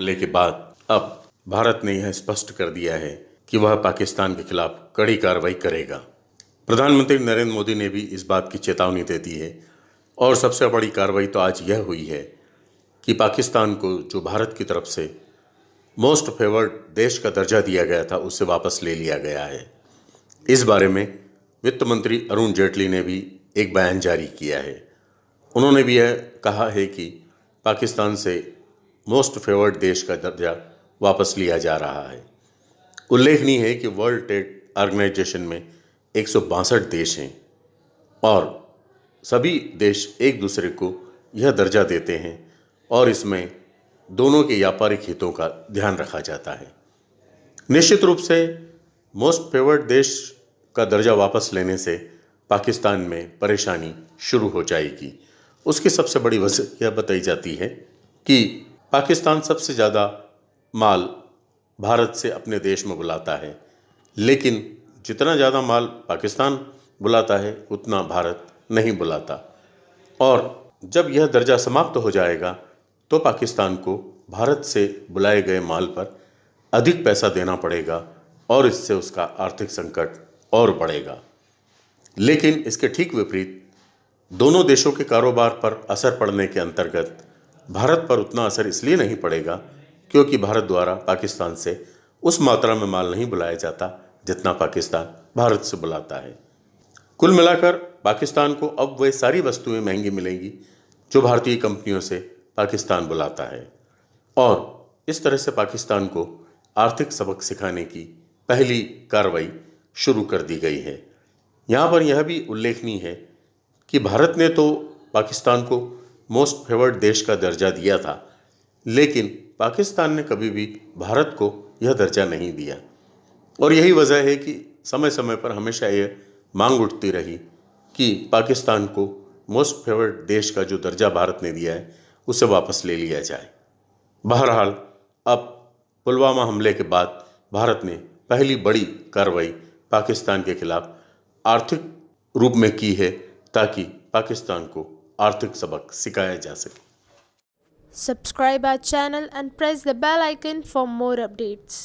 हमले के बाद अब भारत ने यह स्पष्ट कर दिया है कि वह पाकिस्तान के खिलाफ कड़ी कार्रवाई करेगा। प्रधानमंत्री नरेंद्र मोदी ने भी इस बात की चेतावनी दे दी है और सबसे बड़ी कार्रवाई तो आज यह हुई है कि पाकिस्तान को जो भारत की तरफ़ से मोस्ट फेवर्ड देश का दर्जा दिया गया था, उसे वापस ले लिया गया है। इस बारे में वित्त मंत्री अरुण जेटली ने भी एक बयान जारी किया है। उन्होंने भी यह कहा है कि पाकिस्तान से मोस्ट फेवर्ड देश का दर्जा वापस लिया जा रहा है। उल्लेखनीय है कि वर्ल्ड ट्रेड ऑर्गेनाइजेशन में एक सौ बासठ देश हैं और सभी देश एक दूसरे को यह दर्जा देते हैं और इसमें दोनों के व्यापारिक हितों का ध्यान रखा जाता है। निश्चित रूप से मोस्ट फेवर्ड देश का दर्जा वापस लेने से पाकिस्तान में परेशानी शुरू हो जाएगी। उसकी सबसे बड़ी वजह यह बताई जाती है कि पाकिस्तान सबसे ज़्यादा माल भारत से अपने देश में बुलाता है। लेकिन जितना ज़्यादा माल पाकिस्तान बुलाता है, उतना भारत नहीं बुलाता। और जब यह दर्जा समाप्त हो जाएगा तो पाकिस्तान को भारत से बुलाए गए माल पर अधिक पैसा देना पड़ेगा और इससे उसका आर्थिक संकट और बढ़ेगा। लेकिन इसके ठीक विपरीत, दोनों देशों के कारोबार पर असर पड़ने के अंतर्गत भारत पर उतना असर इसलिए नहीं पड़ेगा क्योंकि भारत द्वारा पाकिस्तान से उस मात्रा में माल नहीं बुलाया जाता जितना पाकिस्तान भारत से बुलाता है। कुल मिलाकर पाकिस्तान को अब वह सारी वस्तुएँ महँगी मिलेंगी जो भारतीय कंपनियों से पाकिस्तान बुलाता है। और इस तरह से पाकिस्तान को आर्थिक सबक सिखाने की पहली कार्रवाई शुरू कर दी गई है। यहाँ पर यह भी उल्लेखनीय है कि भारत ने तो पाकिस्तान को मोस्ट फेवर्ड देश का दर्जा दिया था। लेकिन पाकिस्तान ने कभी भी भारत को यह दर्जा नहीं दिया। और यही वजह है कि समय समय पर हमेशा यह मांग उठती रही कि पाकिस्तान को मोस्ट फेवर्ड देश का जो दर्जा भारत ने दिया है, उसे वापस ले लिया जाए। बहरहाल, अब पुलवामा हमले के बाद भारत ने पहली बड़ी कार्रवाई पाकिस्तान के खिलाफ आर्थिक रूप में की है ताकि पाकिस्तान को आर्थिक सबक सिखाया जा सके। Subscribe our channel and press the bell icon for more updates